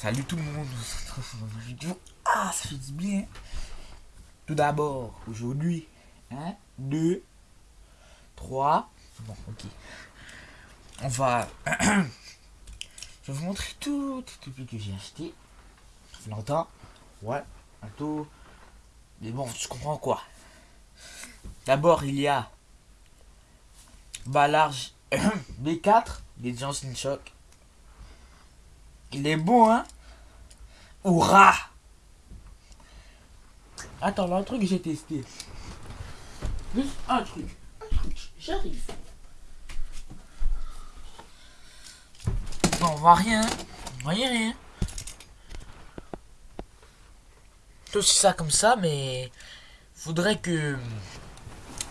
Salut tout le monde, Ah, ça fait du bien. Tout d'abord, aujourd'hui, 1, 2, 3. Bon, ok. On va. Je vais vous montrer tout les que j'ai acheté. Ça fait longtemps. Ouais, un tout. Mais bon, tu comprends quoi. D'abord, il y a large B4 des Johnson Shock. Il est bon, hein? Hurrah Attends, là, un truc que j'ai testé. Juste un truc. Un truc. J'arrive. On voit rien. On voit rien. C'est aussi ça comme ça, mais... Faudrait que...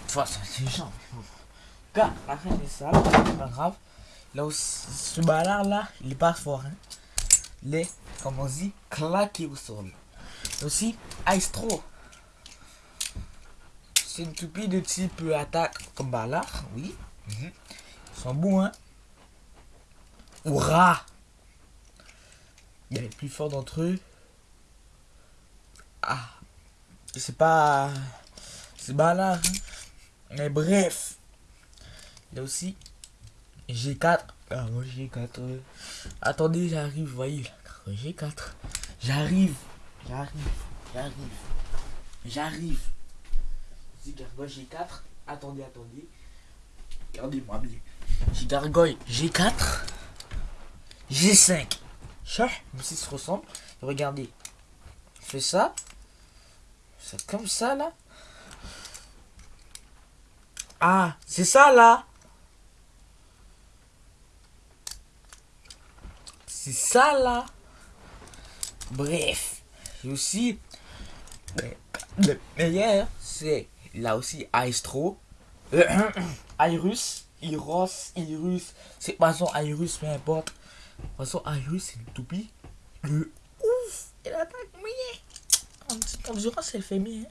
Enfin, c'est chiant. Car, la sale, c'est pas grave. Là aussi, ce balard là, il est pas fort. Hein. Il est, comme on dit, claqué au sol. Aussi, Aistro. C'est une toupie de type attaque comme balard, oui. Mhm. Ils sont bons, hein. Hurrah Il y a les plus forts d'entre eux. Ah. C'est pas... C'est balard. Hein. Mais bref. Il y a aussi G4. Ah, moi G4. Attendez, j'arrive, voyez. G4. J'arrive. J'arrive. J'arrive. J'arrive. C'est Gargoyle G4. Attendez, attendez. Regardez-moi bien. J'ai Gargoyle G4. G5. Ça, même si se ressemble. Regardez. fais ça. C'est comme ça là. Ah, c'est ça là. C'est ça là. Bref. aussi. Le meilleur, c'est là aussi Aestro. Euh, Iris. Iros. Irus. C'est pas son Iris, peu importe. Façon Iris, c'est une toupie. Le ouf. Elle attaque bien. En endurance, elle fait bien.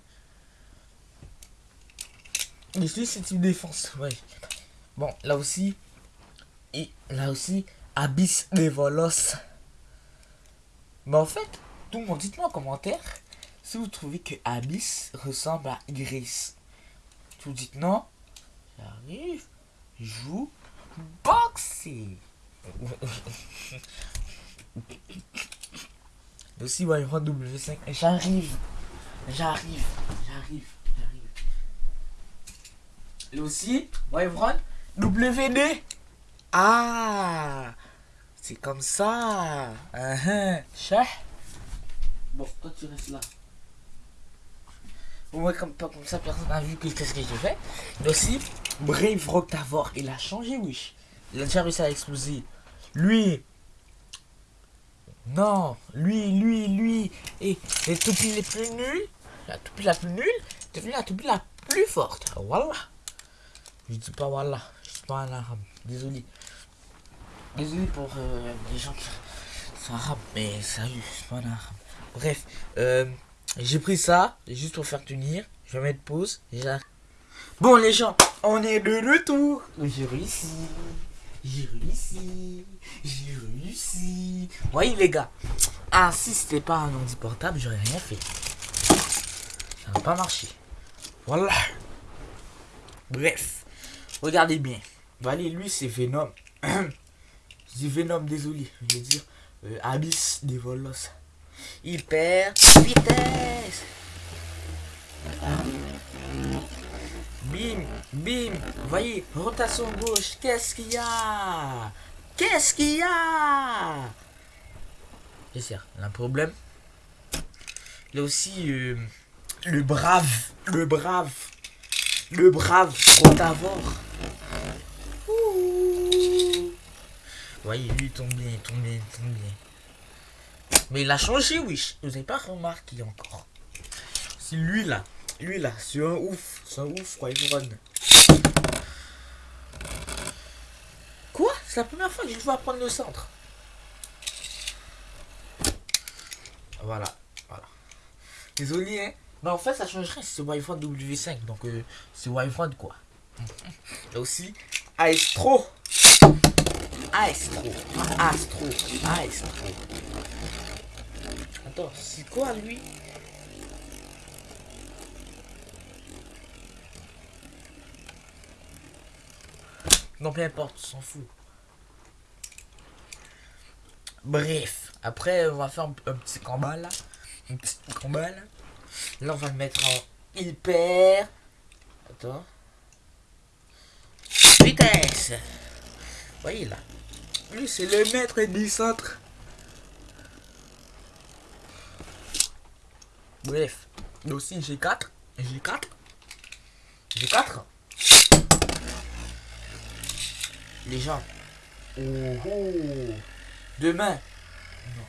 Mais c'est une défense. Ouais. Bon, là aussi. Et là aussi. Abyss des Volos. Mais en fait, tout le monde, dites-moi en commentaire si vous trouvez que Abyss ressemble à Iris. Vous dites non. J'arrive. Joue. Boxer. Aussi, ouais, W5. J'arrive. J'arrive. J'arrive. J'arrive. Et aussi, Wyvern WD. Ah c'est comme ça. Uh Bon, toi tu restes là. Au comme pas comme ça, personne n'a vu que qu'est-ce que j'ai fait. Mais aussi, Brave Roctavor, il a changé, oui. Il a déjà réussi à exploser. Lui. Non, lui, lui, lui. Et les toupies les plus nuls. La toupie la plus nulle. Devient la toupie la plus forte. Voilà. Je dis pas voilà. Je dis pas en arabe. Désolé. Désolé pour euh, les gens qui sont arabes, mais sérieux, c'est pas un arabe. Bref, euh, j'ai pris ça, juste pour faire tenir. Je vais mettre pause. Bon les gens, on est de retour. J'ai réussi. J'ai réussi. J'ai réussi. Voyez les gars. Ah si c'était pas un ordi portable, j'aurais rien fait. Ça n'a pas marché. Voilà. Bref. Regardez bien. Allez, lui c'est Venom. Dis Venom, désolé. Je veux dire euh, Abyss des Volos. Hyper vitesse. Bim, bim. Voyez, rotation gauche. Qu'est-ce qu'il y a? Qu'est-ce qu'il y a? Un problème. Il a aussi euh, le brave. Le brave. Le brave Rotavor. Voyez, lui, il tombe bien, il tombe bien, il tombe bien. Mais il a changé, oui. Vous n'avez pas remarqué encore. C'est lui, là. Lui, là. C'est un ouf. C'est un ouf, run. Quoi? C'est la première fois que je vois prendre le centre. Voilà. Voilà. Désolé, hein. Mais en fait, ça changerait si c'est Wi-Fi W5. Donc, euh, c'est Wi-Fi, quoi. Là aussi, Aestro. Astro. Astro. Astro. Attends, c'est quoi lui? Non, peu importe, on s'en fout. Bref, après, on va faire un, petit combat là. Un petit combat là. Là, on va le mettre en hyper. Attends. Vitesse. voyez là. Lui, c'est le maître du centre. Bref. Là aussi, j'ai 4. J'ai 4. J'ai 4 les gens. Oh, oh. Demain. Non,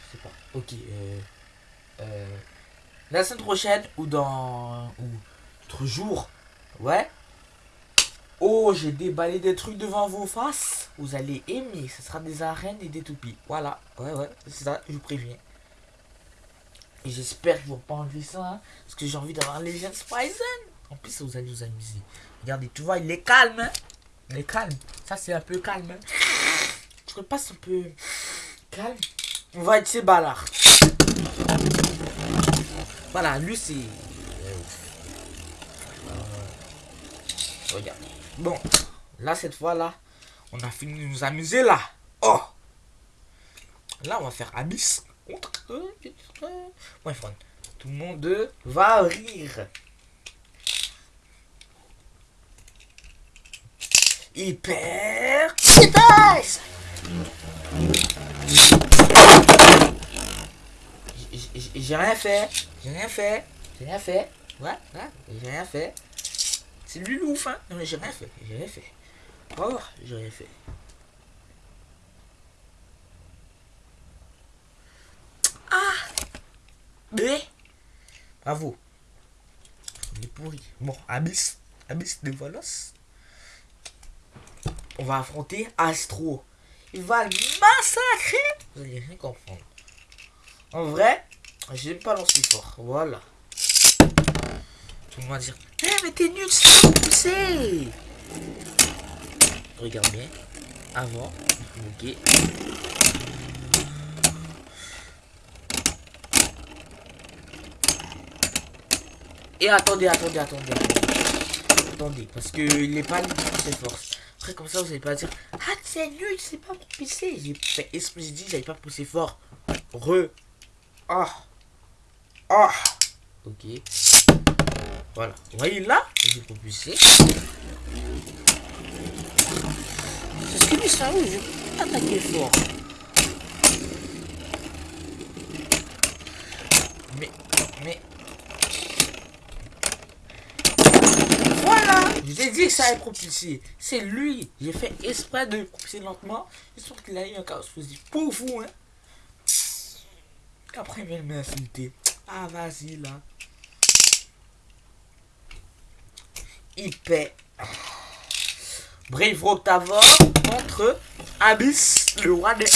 je sais pas. Ok. Euh, euh, la semaine prochaine ou dans. ou autre jour. Ouais. Oh, j'ai déballé des trucs devant vos faces. Vous allez aimer. Ce sera des arènes et des toupies. Voilà. Ouais, ouais. C'est ça, je vous préviens. Et j'espère qu'ils vont pas enlever ça. Hein, parce que j'ai envie d'avoir les Legends Poison. En plus, vous allez vous amuser. Regardez, tu vois, il est calme. Hein il est calme. Ça, c'est un peu calme. Hein. Je passe un peu calme. On va être chez Ballard. Voilà, lui, c'est... regarde. Bon, là, cette fois-là, on a fini de nous amuser, là. Oh Là, on va faire Abyss. Ouais, tout le monde va rire. hyper. J'ai rien fait. J'ai rien fait. J'ai rien fait. Ouais, ouais, j'ai rien fait. C'est lui l'ouf, hein. Non, mais j'ai rien fait. J'ai rien fait. Oh, j'ai rien fait. Ah Mais Bravo. Il est pourri. Bon, Abyss. Abyss de Volos on va affronter Astro. Il va le massacrer. Vous allez rien comprendre. En vrai, j'aime pas lancer fort. Voilà. Tout le monde va dire Eh, mais t'es nul, c'est pas pousser. Regarde bien. Avant. Ok. Et attendez, attendez, attendez. Attendez, parce que il n'est pas très fort. Après, comme ça, vous allez pas dire Ah, c'est nul, c'est pas pour pisser. J'ai fait esprit, j'ai dit, j'allais pas pousser fort. Re. Ah. Ah. Ok. Voilà. Vous voyez là J'ai propulsé. C'est ce qui me ça je attaquer fort. Mais. Mais. Je t'ai dit que ça allait propulser. C'est lui. J'ai fait exprès de propulser lentement. J'espère qu'il a eu un chaos positif pour vous. Hein. Après, il vient m'insulter. Ah, vas-y, là. Hyper. Brave Octavor contre Abyss, le roi des...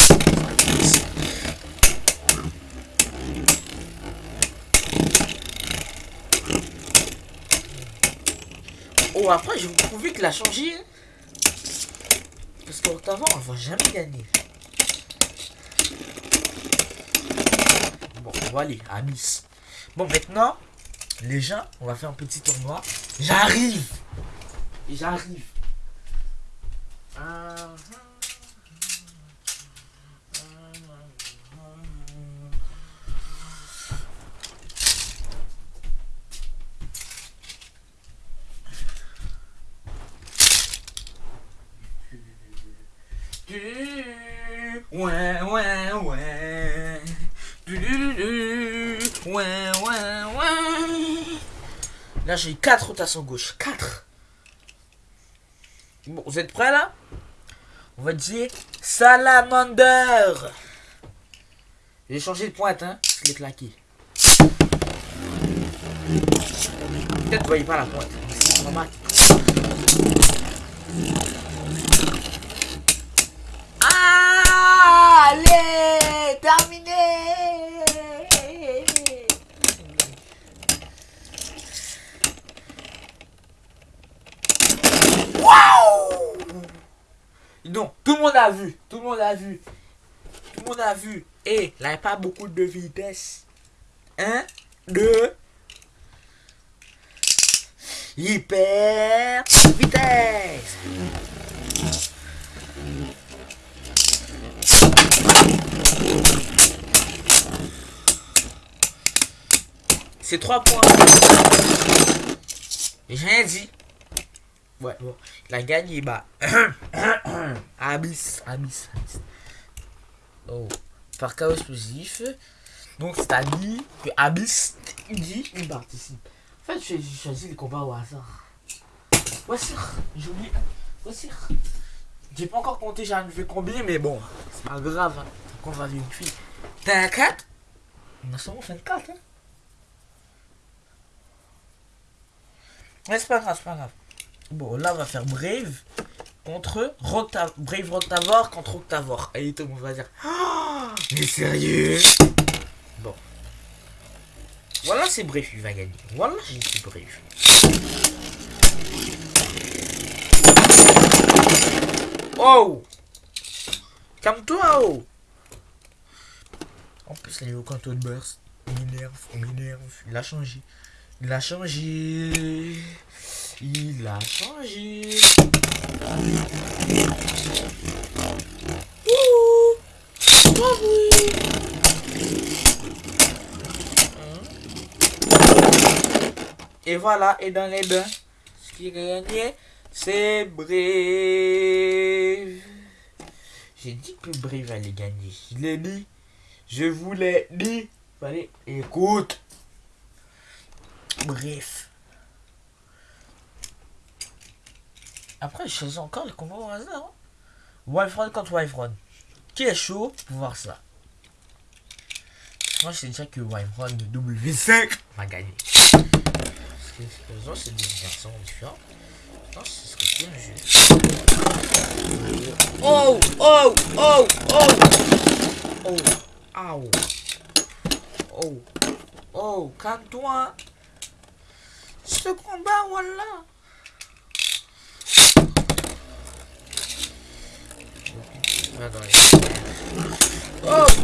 Oh, après, je vous prouver qu'il a changé. Hein. Parce qu'avant, on va jamais gagner. Bon, on va aller Nice. Bon, maintenant, les gens, on va faire un petit tournoi. J'arrive. J'arrive. Ah, ah. Ouais, ouais, ouais. Ouais, ouais, ouais. Là, j'ai 4 rotations gauche. 4. Bon, vous êtes prêts là? On va dire Salamander. J'ai changé de pointe, hein. Je l'ai claqué. Peut-être vous voyez pas la pointe. Allez, terminé. Waouh Tout le monde a vu, tout le monde a vu, tout le monde a vu. Et là, il n'y a pas beaucoup de vitesse. 1, 2. Hyper vitesse. C'est 3 points. J'ai rien dit. Ouais, bon. Il a gagné, bah. Abyss, Abyss, Abyss. Oh. Par chaos explosif. Donc, c'est-à-dire que Abyss, il dit, il participe. En fait, j'ai choisi les combats au hasard. Voici, j'ai oublié. Voici. J'ai pas encore compté, j'ai arrivé combien, mais bon, c'est pas grave. Hein. On va une fille. T'as un 4 On a seulement fait 4, hein. Mais c'est pas grave, c'est pas grave. Bon, là, on va faire Brave contre Roctavor. Brave Roctavor contre Octavor. Et tout le monde va dire oh, Mais sérieux? Bon. Voilà, c'est Brave qui va gagner. Voilà, j'ai dit Brave. Oh Calme-toi, oh En plus, il est au canton de burst. Il m'énerve, il m'énerve. Il a changé. Il a changé. Il a changé. Ouh. Oh oui. Et voilà, et dans les bains, ce qui gagné, c'est Brave. J'ai dit que Brave allait gagner. Je l'ai dit. Je vous l'ai dit. Allez, écoute. Bref. Après, je choisis encore le combat au hasard. Hein. contre Wyvron. Qui est chaud pour voir ça? Moi, je sais déjà que Wyvron de W5 va gagner. Parce que les autres, c'est des versions différentes. Non, ce serait bien jeu. Oh, oh, oh, oh, oh, oh, oh, oh, calme-toi. Ce combat, voilà. Oh,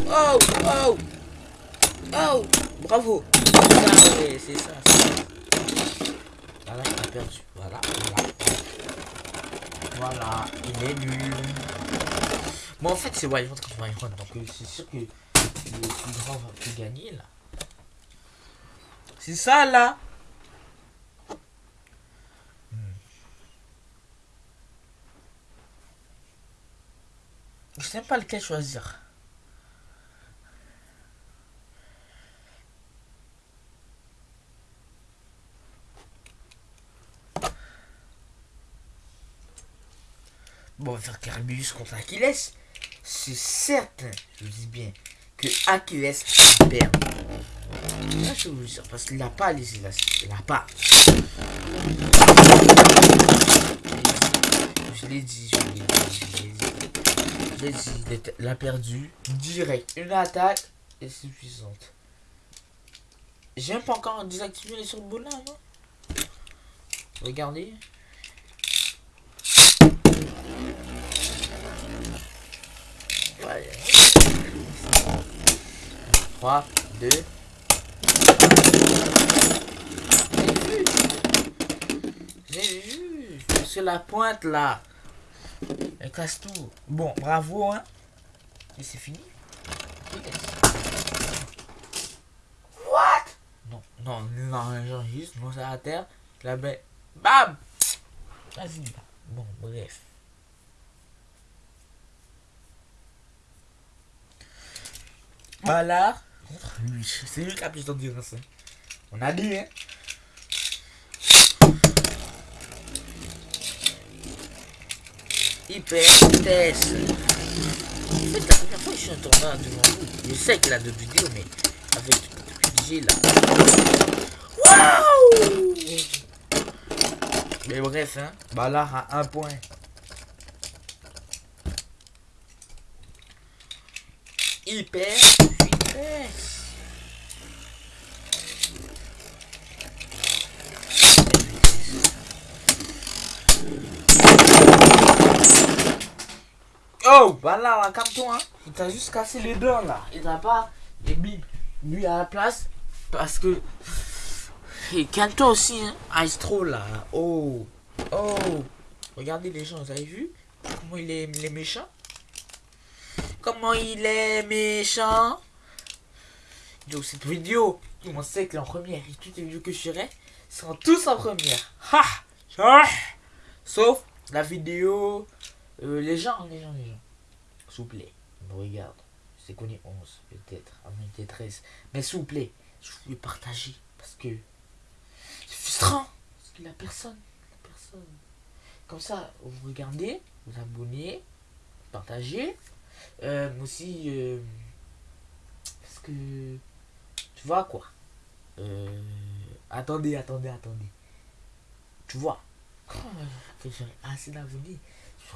oh, oh, oh, bravo. c'est ça. Voilà, il a perdu. Voilà, voilà. Il est nul. Bon, en fait, c'est Wyvern contre Wyvern, donc euh, c'est sûr que le plus grand va plus gagner là. C'est ça là. Je sais pas lequel choisir. Bon, on va faire Carbius contre Achilles. C'est certain, je dis bien, que Achilles perd. Là, je vous dire, parce qu'il n'a pas les élastiques. Il n'a pas. Je l'ai dit, je l'ai dit, je l'ai dit il a perdu direct. Une attaque est suffisante. J'ai pas encore désactivé les surboulins, Regardez. Ouais. 3, 2. J'ai vu. C'est la pointe là. Elle casse tout. Bon, bravo, hein. Et c'est fini. What? Non, non, non, juste, non, c'est à terre. La bête. Bam Vas-y, Bon, bref. Voilà. C'est lui qui a plus d'endurance. Hein. On a dit, hein. Hyper vitesse. En fait, la première fois que je suis en tournoi devant vous, je sais qu'il a deux vidéos, mais avec j'ai là. Waouh Mais bref, hein, là, à un point. Hyper vitesse. Oh, voilà, là, calme-toi. Hein. Il t'a juste cassé les dents là. Il t'a pas. Et bim, lui à la place. Parce que. Et calme-toi aussi, hein. Astro là. Oh. Oh. Regardez les gens, vous avez vu Comment il est, il est méchant? Comment il est méchant? Yo, cette vidéo, on sait que en première et toutes les vidéos que je ferai seront tous en première. Ha Sauf la vidéo. Euh, les gens, les gens, les gens. S'il vous plaît, me regarde. C'est qu'on est 11, peut-être, à était 13. Mais s'il vous plaît, je voulais partager. Parce que c'est frustrant. Parce que la personne, la personne. Comme ça, vous regardez, vous abonnez, partagez. Euh, aussi, euh, parce que, tu vois quoi Attendez, attendez, attendez. Tu vois oh, que j'aurais assez d'abonnés.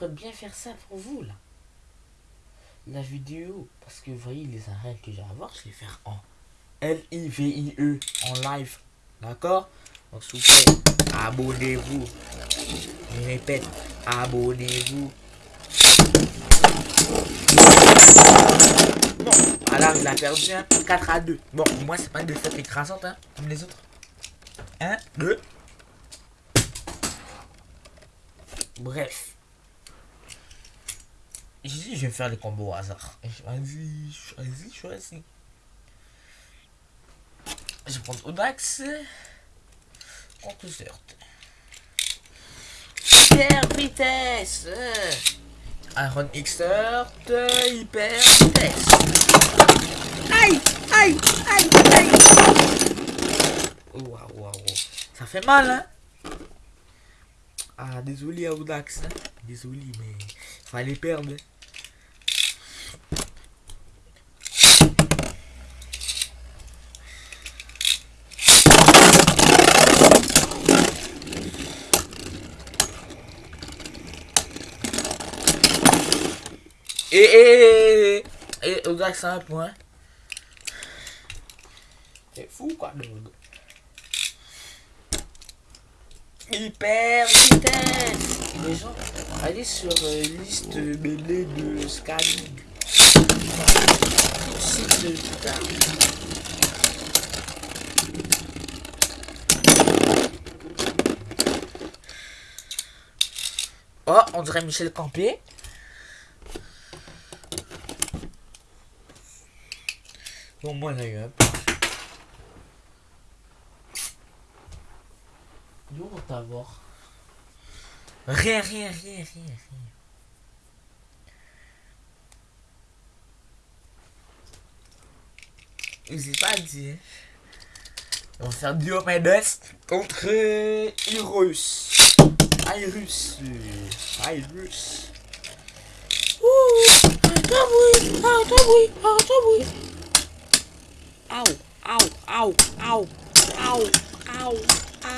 Bien faire ça pour vous, là. La vidéo, parce que vous voyez les arènes que j'ai à voir, je vais faire en L-I-V-I-E, en live. D'accord? Donc, s'il vous plaît, abonnez-vous. Je répète, abonnez-vous. Bon, alors il a perdu un 4 à 2. Bon, moi c'est pas une défaite écrasante, hein, comme les autres. 1, 2. Bref. Je vais faire les combos au hasard. Vas-y, choisis, choisis. Je vais prendre Odax. Contre Zert. Hyper vitesse. Iron Xert. Hyper vitesse. Aïe, aïe, aïe, aïe. Waouh, waouh, Ça fait mal, hein. Ah, désolé Audax. Hein? Désolé, mais fallait perdre. Et, et, et, et Audax a un point. C'est fou quoi, le hyper vitesse. Les gens, allez sur euh, liste mêlée de scanning. Site de Oh, on dirait Michel Campé. Moi, là, eu D'où on t'avoir Rien, rien, rien, rien, rien. Je sais pas dire. On va faire Diomedes contre Irus. Irus. Irus. Ouh, toi oui, ah, toi oui, ah, oui. Au, au, au, au, au, au,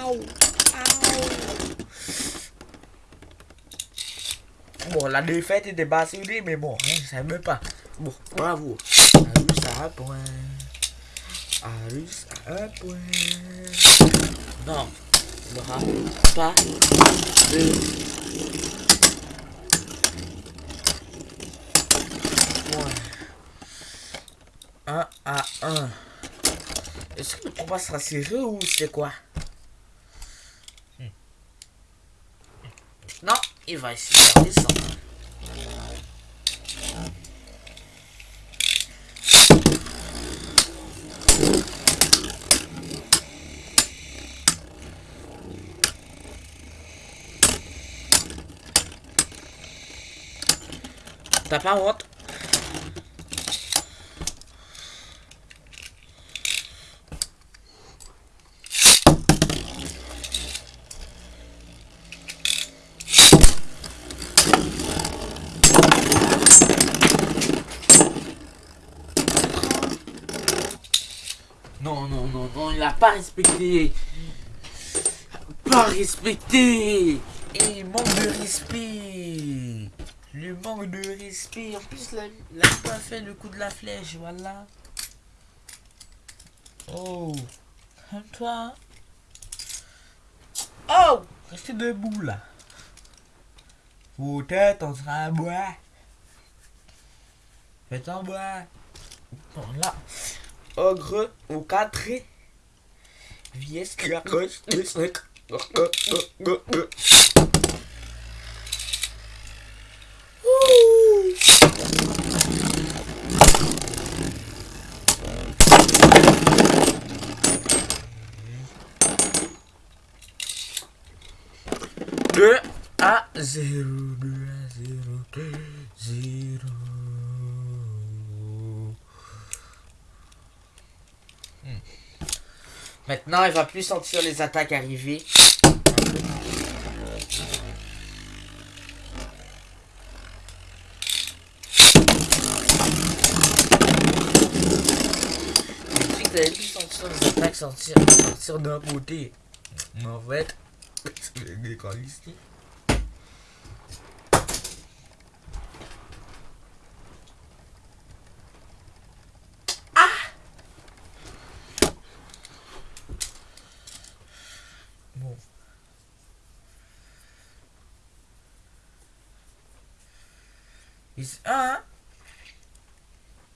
au. Bon, la défaite était basse mais bon, hein, savais même pas. Bon, bravo. Arus à un point. Arus à un point. Non, il n'y aura pas de point. 1 à 1. Combat sera serré ou c'est quoi? Non, il va essayer de descendre. T'as pas honte Non, non, non, non, il a pas respecté. Pas respecté. Il manque de respect. Le manque de respect. En plus, il a pas fait le coup de la flèche, voilà. Oh. Comme toi? Oh. Restez debout, là. Vos têtes, on sera à bois. Faites en bas. Bon, là. Ogre au 4 Vies gauche, Deux à zéro, deux à zéro, deux, zéro. Hmm. Maintenant, il va plus sentir les attaques arriver. Vous allez plus sentir les attaques sortir, sortir d'un côté. Mais en fait, c'est des colis ici. Bon. Et c'est- ah, hein.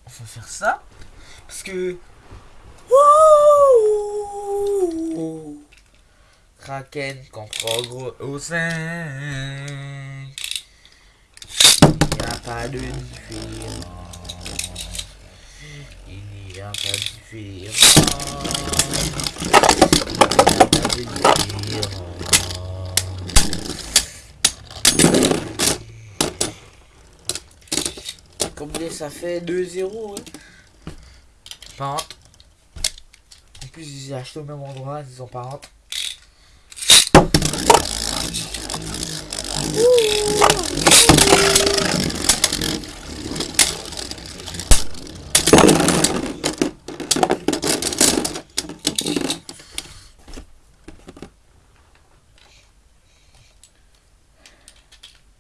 On va faire ça. Parce que. Wouh Kraken contre Ogre au 5. Il n'y a pas de différence. Il n'y a pas de différence. Il n'y a pas de différence. Combien ça fait? 2-0 hein Pas. En plus, ils ont acheté au même endroit, ils ont pas honte.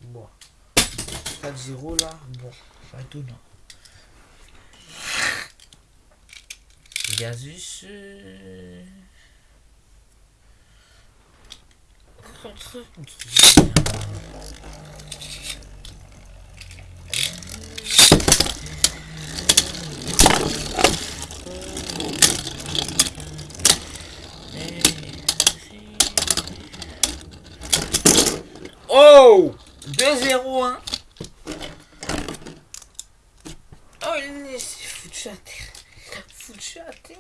Bon. 4-0 là, bon, pas étonnant. Gazus. euh, Contre. Oh 2-0 hein Oh il est foutu à terre Foutu à terre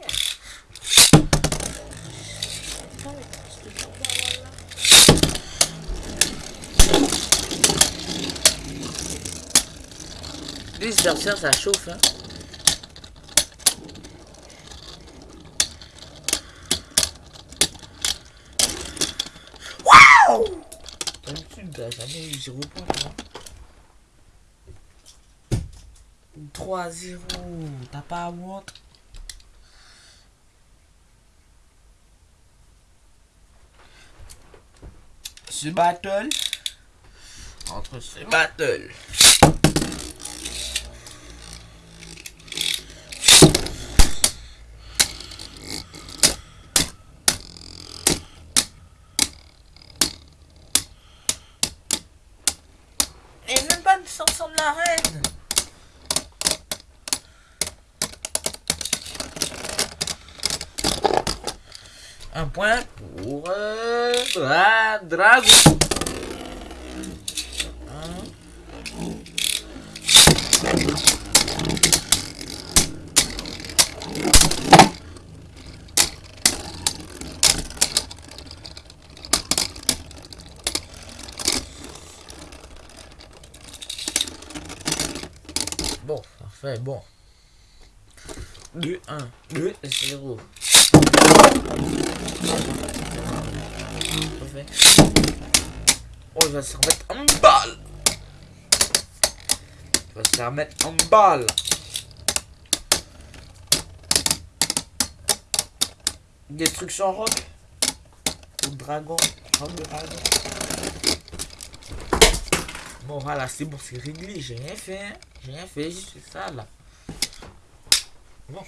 Ah, mais c'est pas là, voilà. Les adversaires ça chauffe hein Waouh D'habitude t'as jamais eu 0 point toi 3-0, t'as pas à honte. Ce battle. Entre ce battle. Et même pas de sortir de l'arène. Un point pour euh, Dra- Dragon. Un. Bon, parfait, bon. 2, 1, 2, 0. Oh, il va se remettre en balle. Il va se remettre en balle. Destruction rock. Ou dragon. Dragon. Bon, voilà, c'est bon, c'est réglé. J'ai rien fait. hein. J'ai rien fait, juste ça là. Bon.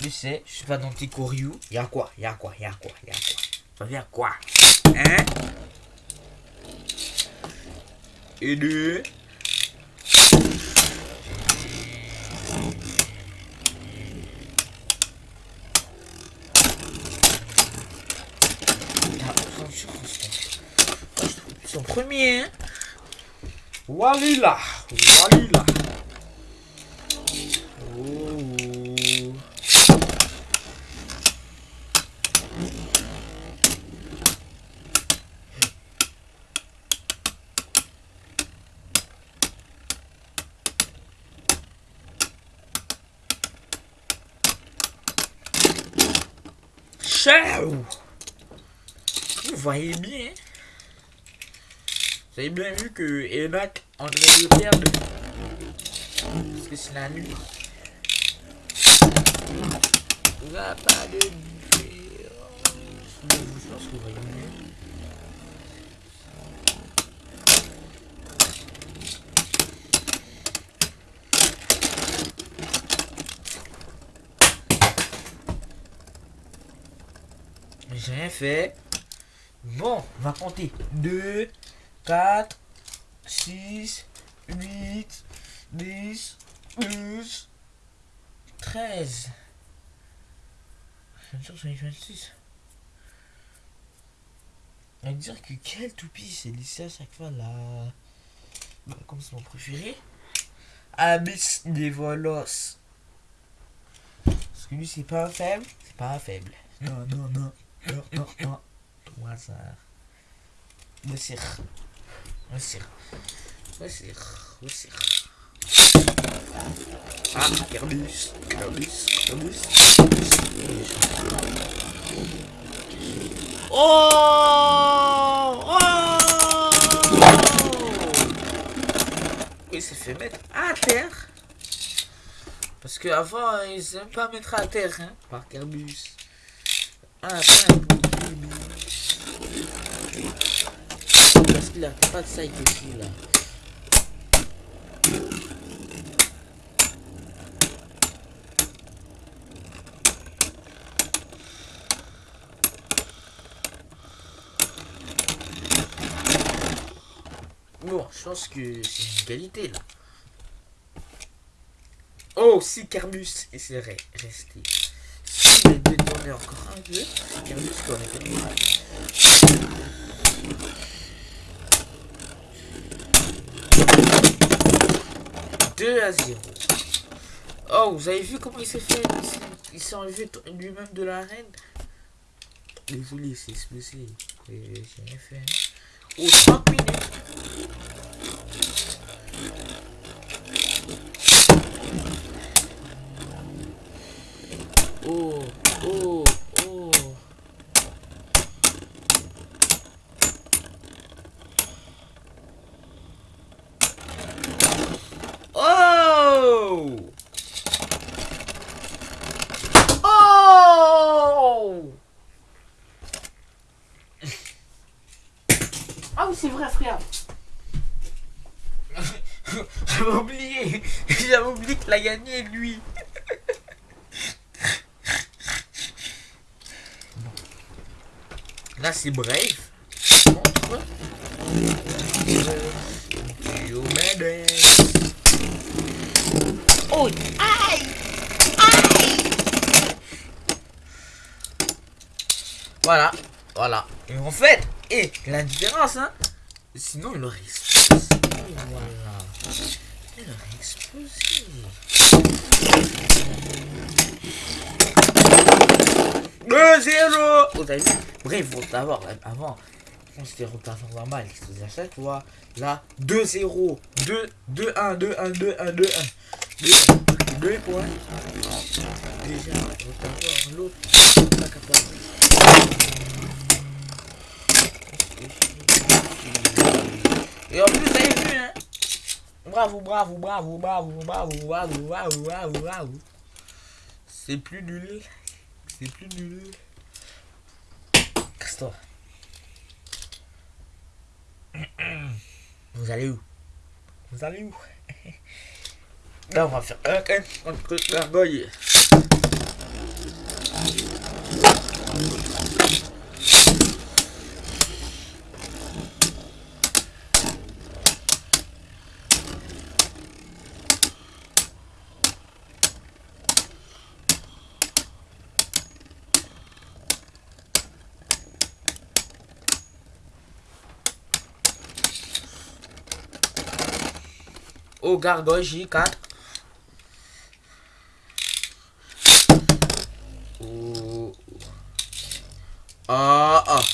Tu sais, je suis pas dans tes courriou. Y'a quoi? Y'a quoi? Y'a quoi? Y'a quoi? Y'a quoi? Hein? Et deux. Ah, Son premier. Hein. Walila. Walila. Ciao. Vous voyez bien Vous avez bien vu que Enoch en train de perdre Parce que c'est la nuit. Fait. Bon, on va compter. 2, 4, 6, 8, 10, 12, 13. Je suis 26. On va dire que quel toupie c'est lycée à chaque fois là. Bah, comme c'est mon préféré. Abyss des volos. Parce que lui c'est pas un faible. C'est pas un faible. Non, non, non. Wasser. Wasser. Wasser. Wasser. Wasser. Ah, Airbus. Airbus. Airbus. Oh Oh Il s'est fait mettre à terre. Parce qu'avant, ils n'aiment pas mettre à terre, hein, par Airbus à la fin Parce qu'il a pas de side dessus là. Bon, je pense que c'est une qualité là. Oh, si Carbus essaierait rester. Si les deux détourner encore un peu. Regardez ce qu'on a fait. 2 à 0. Oh, vous avez vu comment il s'est fait Il s'est enlevé lui-même de l'arène. Désolé, c'est explosé. J'ai rien fait. Hein. Oh, 30 minutes. oh, oh, oh. Oh Oh Ah oui, c'est vrai, frère. J'avais oublié. J'avais oublié qu'il a gagné, lui. Là, c'est Brave. Contre. Oh, aïe! Aïe! Voilà, voilà. Et en fait, et la différence, hein, sinon il aurait explosé. Voilà. Il aurait explosé. 2-0 Vous avez vu? Bref, faut savoir, avant, on s'était repassé normal, faisait ça, tu vois. Là, 2-0, 2, 2, 1, 2, 1, 2, 1, 2, 1. 2, 2 points. Déjà, va l'autre, pas capable. Et en plus, vous avez vu, hein? Bravo, bravo, bravo, bravo, bravo, bravo, bravo, bravo, bravo. C'est plus nul. C'est plus nul. Casse-toi. Vous allez où? Vous allez où? Là, on va faire un contre gargoyle. Oh, gargoyle J4. Oh. Ah, ah.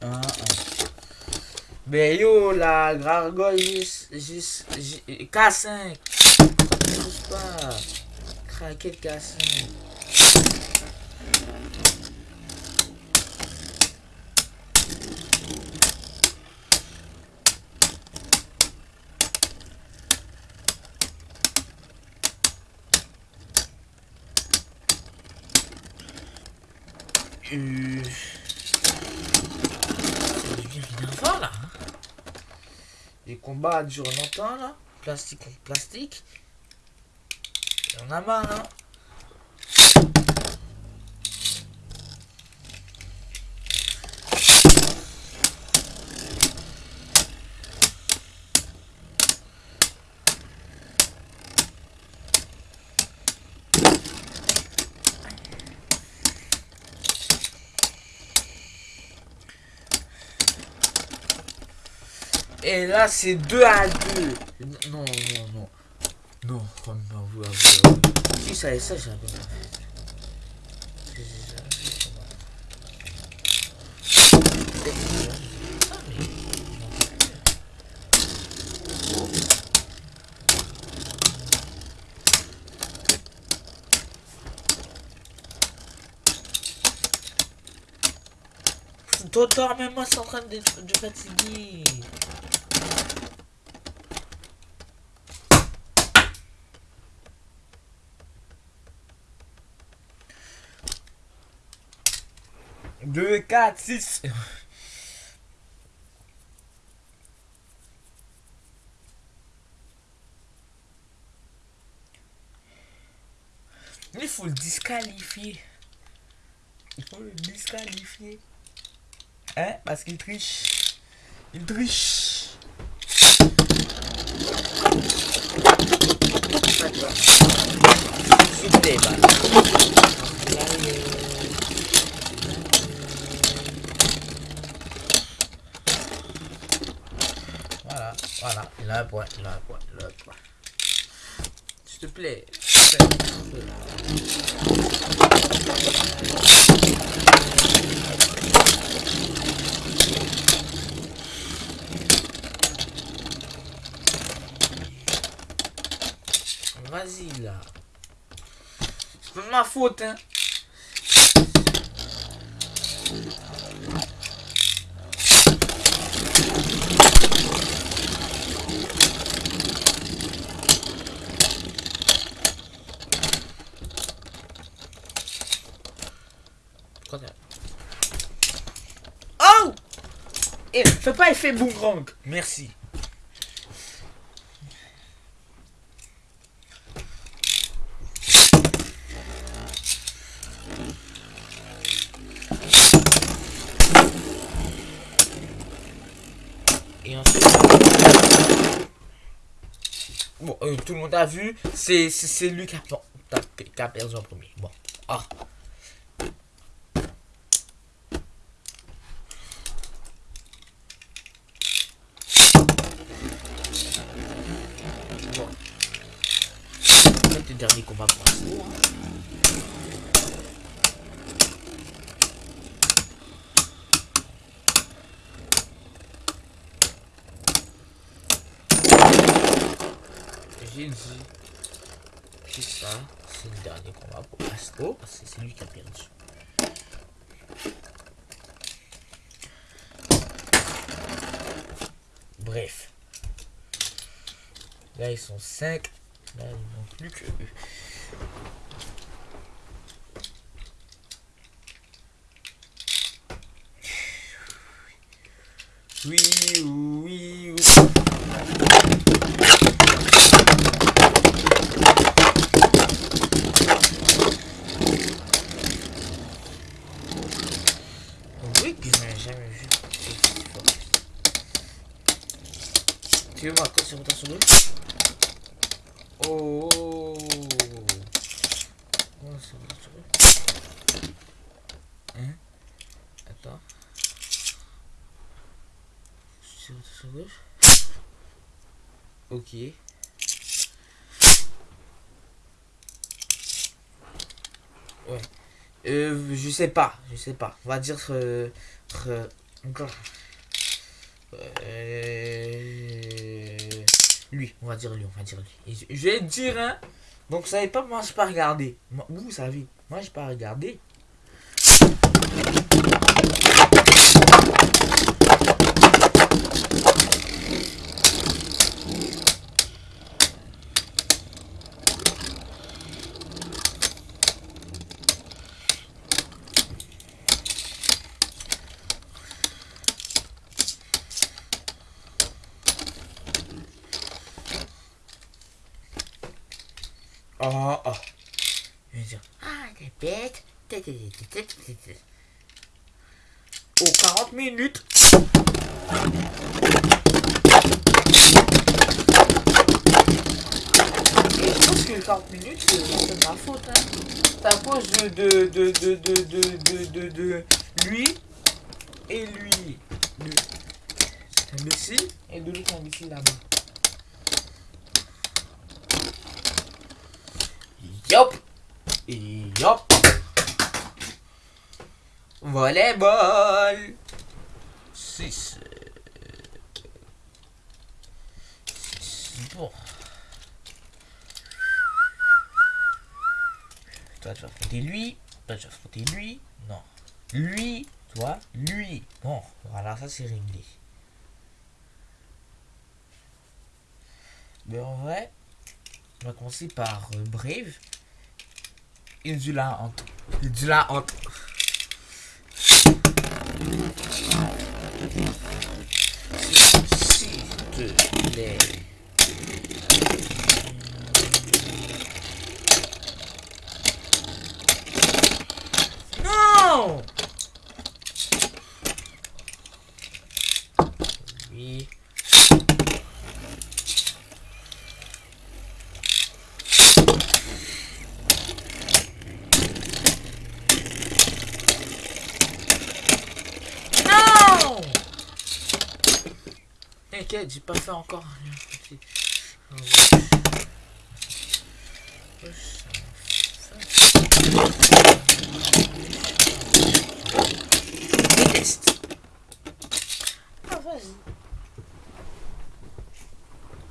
Ah, ah. Ben yo, la gargoyle J, J, J- K5. Ça touche pas. Craquette K5. Euh... Devient énervant là. hein. Les combats durent longtemps là. Plastique contre plastique. On a marre hein. Et là, c'est 2 à 2. Non, non, non. Non, oh, non, avouez, avouez. Si ça et ça, j'avais même moi, c'est en train de, de fatiguer. Deux, quatre, six. Il faut le disqualifier. Il faut le disqualifier. Hein? Parce qu'il triche. Il triche. S'il bah. Voilà, voilà, il a un point, il a un point, il a un point. S'il te plaît. Vas-y là. C'est ma faute, hein. Pourquoi t'as- Oh Eh, fais pas effet boomerang. Merci. Et ensuite... Bon, euh, tout le monde a vu, c'est lui qui a, qui a- perdu premier. Bon. Ah. Bon. C'est le dernier combat pour l'instant, hein. C'est le dernier combat pour Astro, parce que c'est lui qui a perdu. Bref. Là, ils sont 5. Là, il manque plus que eux. Oui, oui. Oui, que je n'ai jamais vu. C'est fort. quand c'est rotation gauche. Oh. Oh, c'est rotation gauche. Hein Attends. C'est rotation gauche. Ok. Ouais. Euh, je sais pas, je sais pas. On va dire euh, euh, lui, on va dire lui, on va dire lui. Je, vais dire hein. Donc vous savez pas, moi je pas regarder. Moi, vous savez, moi j'ai pas regardé. Aux 40 minutes. Je pense que 40 minutes, c'est ma faute. Hein. C'est à cause de, de, de, de, de, de, de, lui et lui. De imbécile. Et de l'autre imbécile là-bas. Yop Volleyball 6 Bon. Toi, tu vas affronter lui. Toi, tu vas affronter lui. Non. Lui. Toi. Lui. Bon, voilà, ça c'est réglé. Mais en vrai, on va commencer par euh, Brave. Insula entre. Insula entre. シーツで T'inquiète, j'ai pas fait encore rien. Ok. Ah. Ah, vas-y.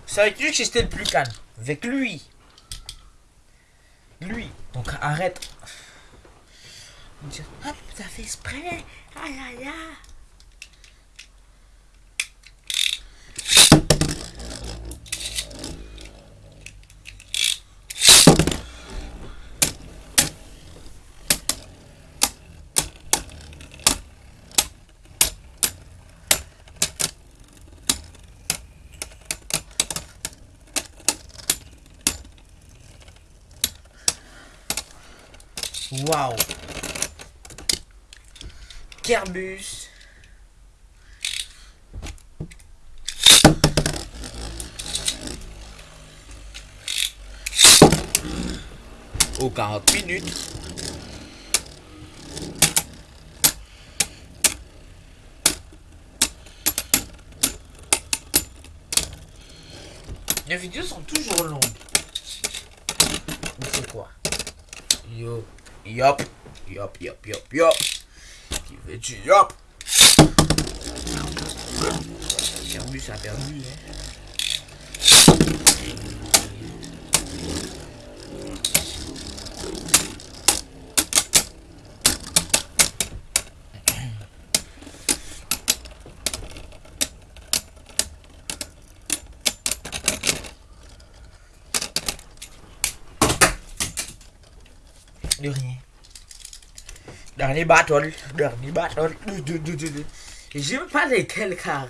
C'est avec lui que j'étais le plus calme? Avec lui. Lui. Donc arrête. Ah, t'as fait exprès? Aïe. Waouh. Kerbus. Aux 40 minutes. Les vidéos sont toujours longues. Mais c'est quoi? Yo. Yop. Yop, yop, yop, yop. Qui veut yop Perdu, ça a perdu, hein. rien. Dernier battle. Dernier battle. J'ai même pas de quel car.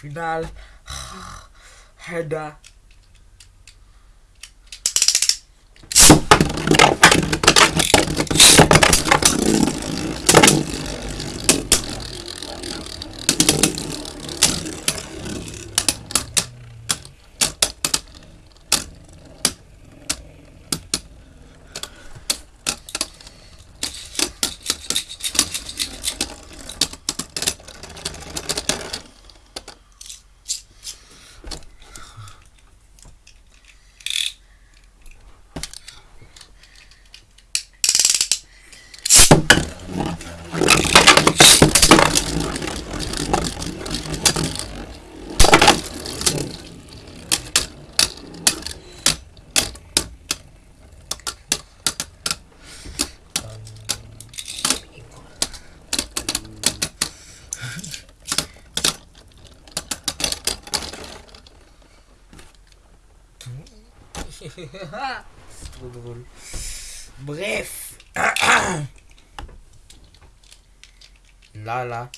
Final. Ah, Heda. C'est trop drôle. Bref. Là, là.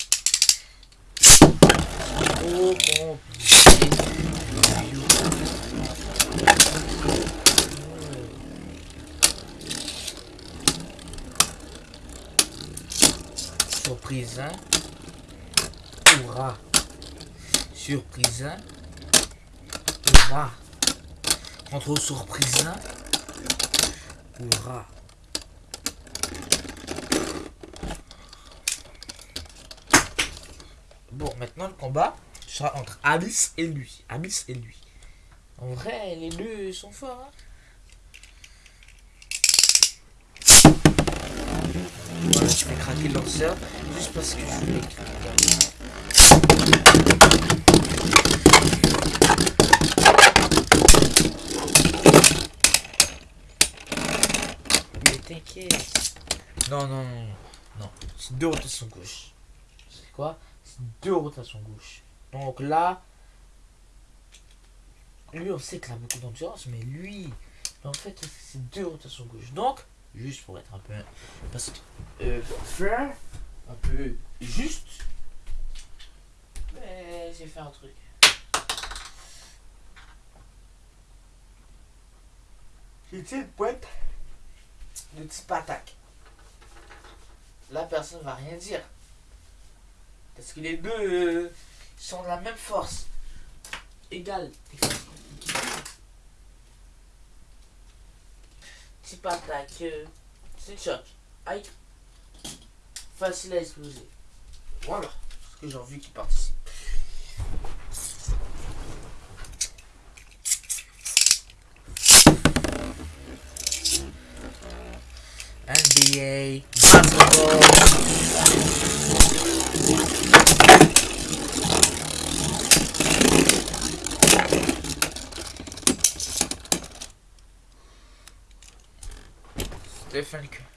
Oh, compliqué. Surprise, hein? Hurrah! Surprise, hein? Hurrah! Contrôle surprise, hein? Hurrah! Bon, maintenant le combat sera entre Abyss et lui. Abyss et lui. En vrai, les deux sont forts. Hein? Voilà, je vais craquer le lanceur juste parce que je voulais craquer. Non, non. Non, c'est deux rotations gauche. C'est quoi? C'est deux rotations gauche. Donc là, lui, on sait qu'il a beaucoup d'endurance, mais lui, en fait, c'est deux rotations gauche. Donc, juste pour être un peu. Parce que. Euh, faire un peu juste. Mais j'ai fait un truc. J'ai une boîte de type attaque. Là, personne va rien dire. Parce que les deux euh, sont de la même force. Égale. Type attaque. Euh, c'est choc. Aïe. Facile à exploser. Voilà. Ce que j'ai envie qu'il participe. yay. Different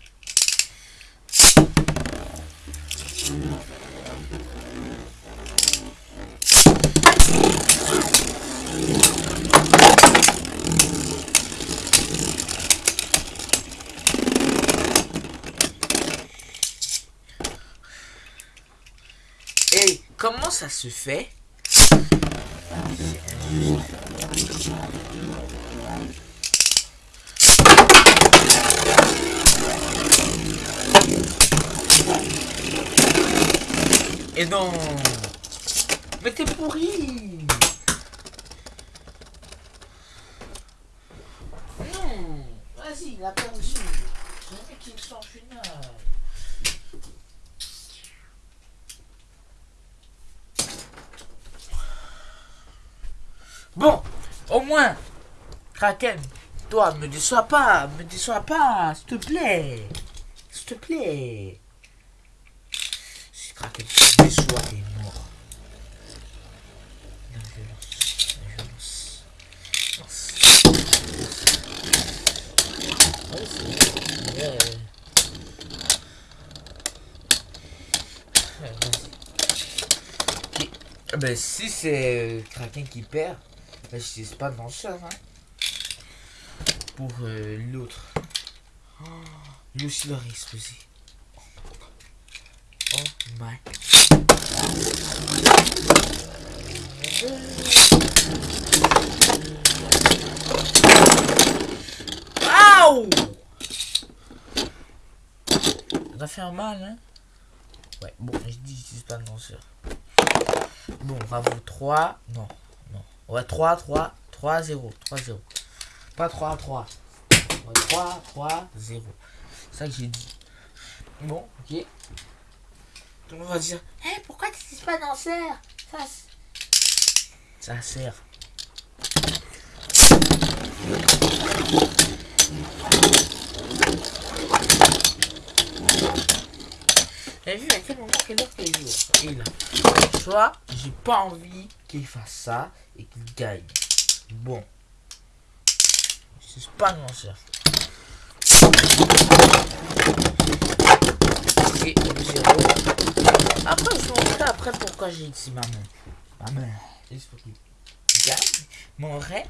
ça se fait. Et non Mais t'es pourri Non Vas-y, il a perdu C'est un mec qui me sent en finale Bon, au moins, Kraken, toi, me déçois pas, me déçois pas, s'il te plaît. S'il te plaît. Si Kraken te déçoit, t'es mort. La violence, la violence. Ouais, c'est. Ok. Ben, si c'est Kraken qui perd, sais pas de lanceur, hein. Pour euh, l'autre. Oh, lui aussi aurait explosé. Oh my. Waouh Ça fait mal, hein Ouais, bon, je dis, j'utilise pas de lanceur. Bon, bravo, 3. Non, non. Ouais, 3, 3, 3, 0. 3, 0. Pas 3, 3. Ouais, 3, 3, 0. C'est ça que j'ai dit. Bon, ok. Tout le monde va dire Hé, pourquoi tu n'utilises pas danseur Ça, ça sert. T'as vu à quel moment, quelle heure qu'il joue Et là. Soit j'ai pas envie qu'il fasse ça et qu'il gagne. Bon. C'est pas mon lanceur. Et zéro. Après, je vous montrerai après pourquoi j'ai dit maman. Maman. Juste pour qu'il gagne. Mais en vrai,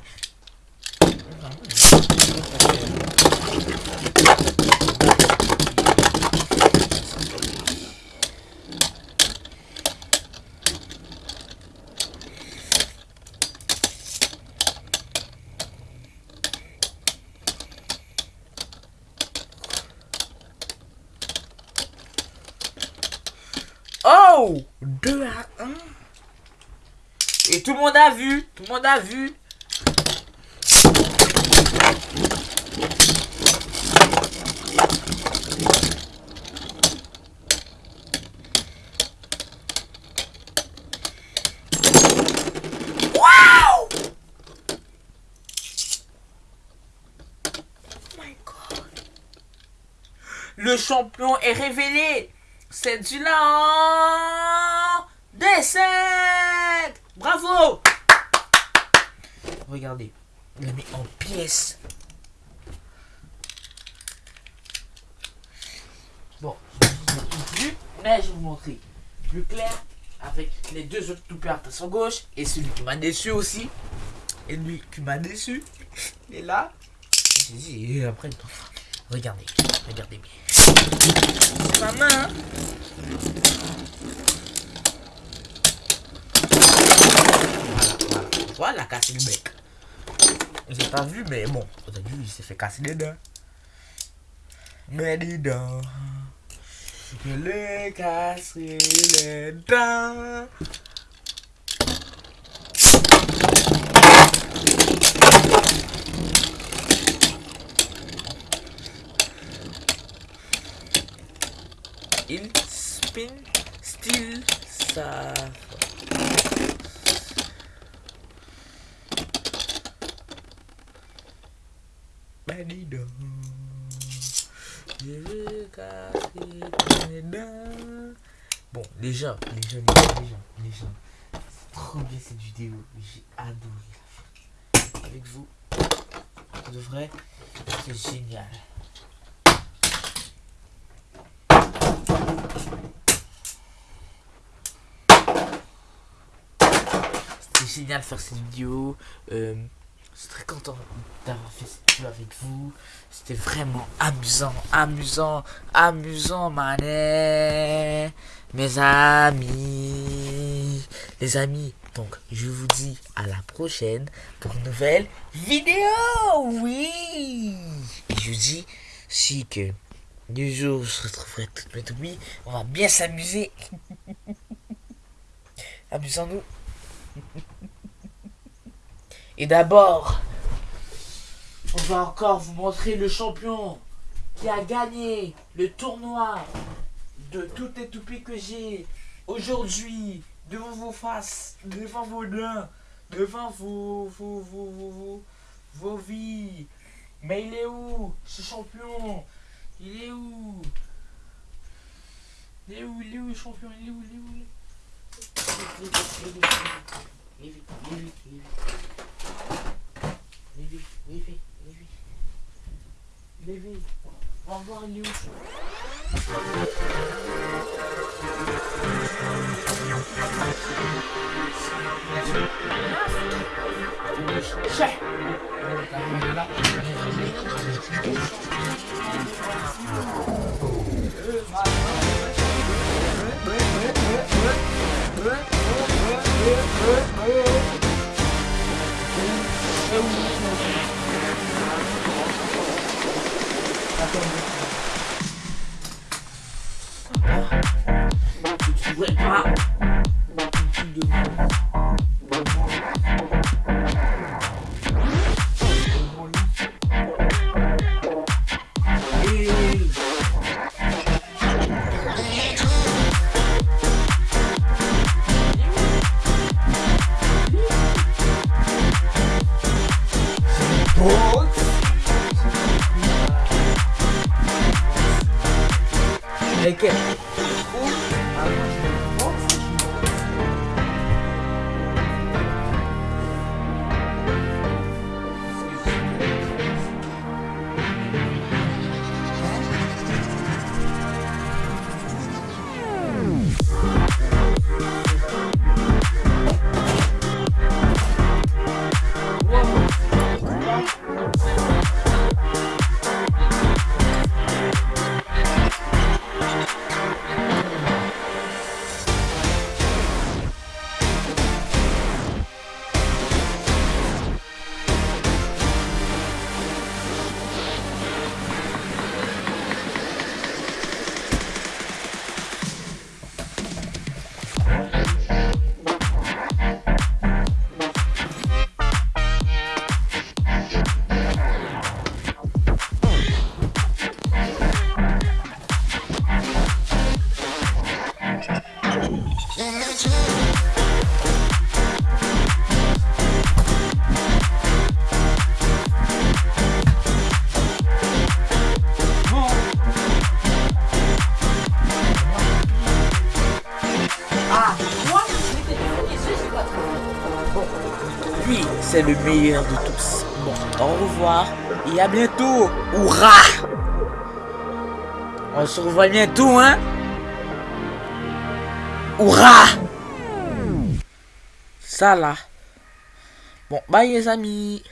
Oh 2 à 1. Et tout le monde a vu. Tout le monde a vu. Wow! God. Le champion est révélé. C'est du lent descente. Bravo. Regardez, il l'a mis en pièces. Bon, plus, mais je vais vous montrer plus clair avec les deux autres toupies à son gauche et celui qui m'a déçu aussi. Et lui qui m'a déçu. Il est là. J'ai dit, après, regardez, regardez bien. C'est ma main. hein. Voilà, voilà. Voilà, cassé le bec. J'ai pas vu, mais bon, vous avez vu, il s'est fait casser les dents. Mais dis donc, je l'ai cassé les dents. Il spin still sa Ben dis donc, je veux casser tes dents. Bon, déjà, déjà, trop bien cette vidéo. J'ai adoré la faire. Avec vous, de vrai, c'est génial. C'était génial de faire cette vidéo. Euh, je suis très content d'avoir fait cette vidéo avec vous. C'était vraiment amusant, amusant, amusant, manet. Mes amis. Les amis, donc je vous dis à la prochaine pour une nouvelle vidéo. Oui. Et je vous dis si que du jour je retrouverai toutes mes toupies, on va bien s'amuser. Amusons-nous. Et d'abord, on va encore vous montrer le champion qui a gagné le tournoi de toutes les toupies que j'ai aujourd'hui devant vos faces, devant vos dents, devant vos, vos, vos, vos, vos, vos vies. Mais il est où ce champion? Il est où? Il est où? Il est où le champion? Il est où Il est où il est où? Viens vite, viens vite, viens vite. Viens vite, viens vite, viens vite. Viens vite. On va voir il Chais. Tu. Tu. Et- hay le meilleur de tous. Bon, au revoir et à bientôt. Hurrah On se revoit bientôt, hein? Hurrah Ça là. Bon, bye les amis.